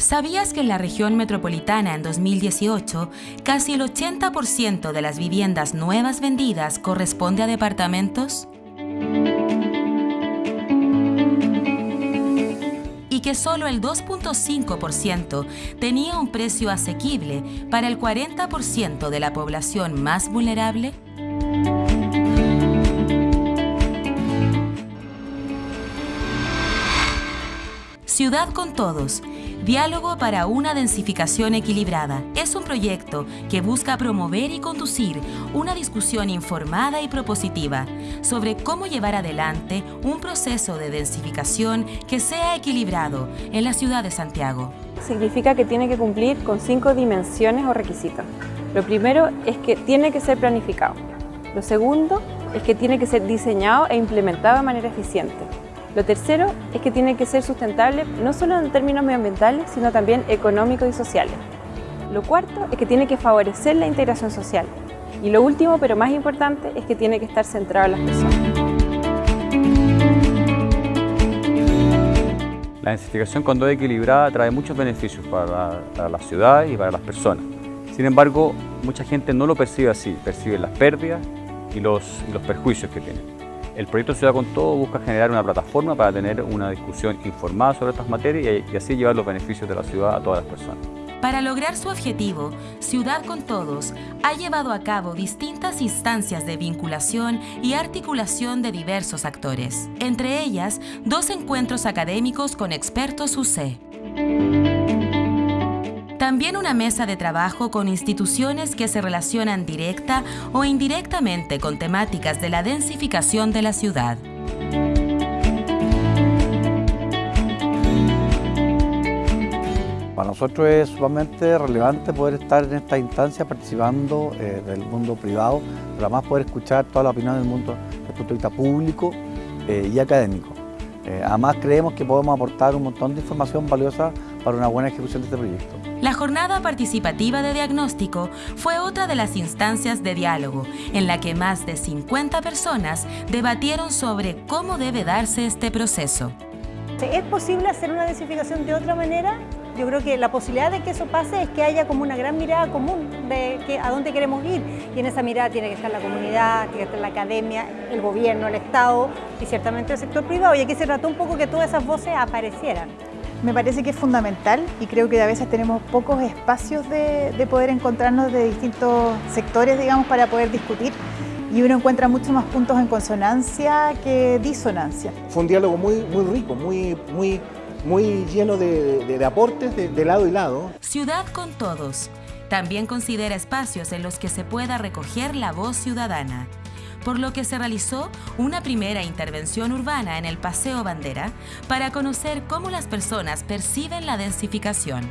¿Sabías que en la región metropolitana en 2018 casi el 80% de las viviendas nuevas vendidas corresponde a departamentos? y que solo el 2.5% tenía un precio asequible para el 40% de la población más vulnerable? Ciudad con Todos. Diálogo para una densificación equilibrada. Es un proyecto que busca promover y conducir una discusión informada y propositiva sobre cómo llevar adelante un proceso de densificación que sea equilibrado en la ciudad de Santiago. Significa que tiene que cumplir con cinco dimensiones o requisitos. Lo primero es que tiene que ser planificado. Lo segundo es que tiene que ser diseñado e implementado de manera eficiente. Lo tercero es que tiene que ser sustentable no solo en términos medioambientales, sino también económicos y sociales. Lo cuarto es que tiene que favorecer la integración social. Y lo último, pero más importante, es que tiene que estar centrado en las personas. La densificación cuando es equilibrada trae muchos beneficios para la, ciudad y para las personas. Sin embargo, mucha gente no lo percibe así, percibe las pérdidas y los, y los perjuicios que tiene. El proyecto Ciudad con Todo busca generar una plataforma para tener una discusión informada sobre estas materias y así llevar los beneficios de la ciudad a todas las personas. Para lograr su objetivo, Ciudad con Todos ha llevado a cabo distintas instancias de vinculación y articulación de diversos actores, entre ellas dos encuentros académicos con expertos UC. También una mesa de trabajo con instituciones que se relacionan directa o indirectamente con temáticas de la densificación de la ciudad. Para nosotros es sumamente relevante poder estar en esta instancia participando eh, del mundo privado, pero además poder escuchar toda la opinión del mundo desde el punto de vista público eh, y académico. Eh, además creemos que podemos aportar un montón de información valiosa para una buena ejecución de este proyecto. La jornada participativa de diagnóstico fue otra de las instancias de diálogo, en la que más de 50 personas debatieron sobre cómo debe darse este proceso. ¿Es posible hacer una densificación de otra manera? Yo creo que la posibilidad de que eso pase es que haya como una gran mirada común de que, a dónde queremos ir. Y en esa mirada tiene que estar la comunidad, tiene que estar la academia, el gobierno, el Estado y ciertamente el sector privado. Y aquí se trató un poco que todas esas voces aparecieran. Me parece que es fundamental y creo que a veces tenemos pocos espacios de, de poder encontrarnos de distintos sectores, digamos, para poder discutir y uno encuentra mucho más puntos en consonancia que disonancia. Fue un diálogo muy, muy rico, muy, muy, muy lleno de, de, de aportes de, de lado y lado. Ciudad con todos. También considera espacios en los que se pueda recoger la voz ciudadana por lo que se realizó una primera intervención urbana en el Paseo Bandera para conocer cómo las personas perciben la densificación.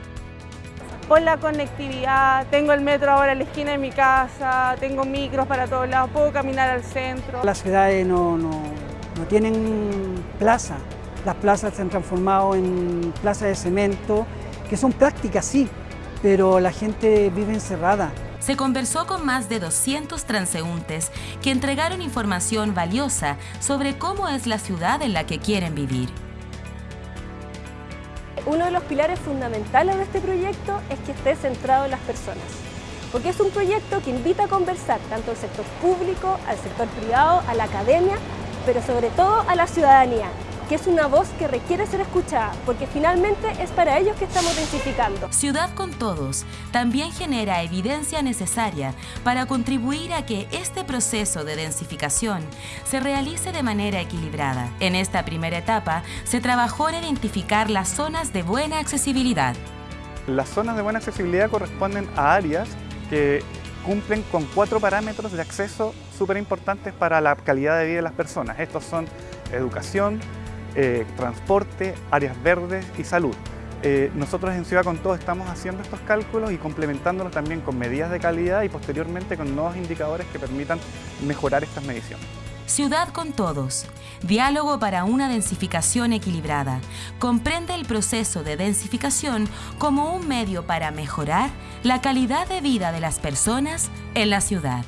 Por la conectividad, tengo el metro ahora en la esquina de mi casa, tengo micros para todos lados, puedo caminar al centro. Las ciudades no, no, no tienen plaza, las plazas se han transformado en plazas de cemento, que son prácticas sí, pero la gente vive encerrada se conversó con más de 200 transeúntes que entregaron información valiosa sobre cómo es la ciudad en la que quieren vivir. Uno de los pilares fundamentales de este proyecto es que esté centrado en las personas, porque es un proyecto que invita a conversar tanto al sector público, al sector privado, a la academia, pero sobre todo a la ciudadanía, que es una voz que requiere ser escuchada, porque finalmente es para ellos que estamos densificando. Ciudad con Todos también genera evidencia necesaria para contribuir a que este proceso de densificación se realice de manera equilibrada. En esta primera etapa se trabajó en identificar las zonas de buena accesibilidad. Las zonas de buena accesibilidad corresponden a áreas que cumplen con cuatro parámetros de acceso súper importantes para la calidad de vida de las personas. Estos son educación, eh, transporte, áreas verdes y salud. Eh, nosotros en Ciudad con Todo estamos haciendo estos cálculos y complementándolos también con medidas de calidad y posteriormente con nuevos indicadores que permitan mejorar estas mediciones. Ciudad con Todos. Diálogo para una densificación equilibrada. Comprende el proceso de densificación como un medio para mejorar la calidad de vida de las personas en la ciudad.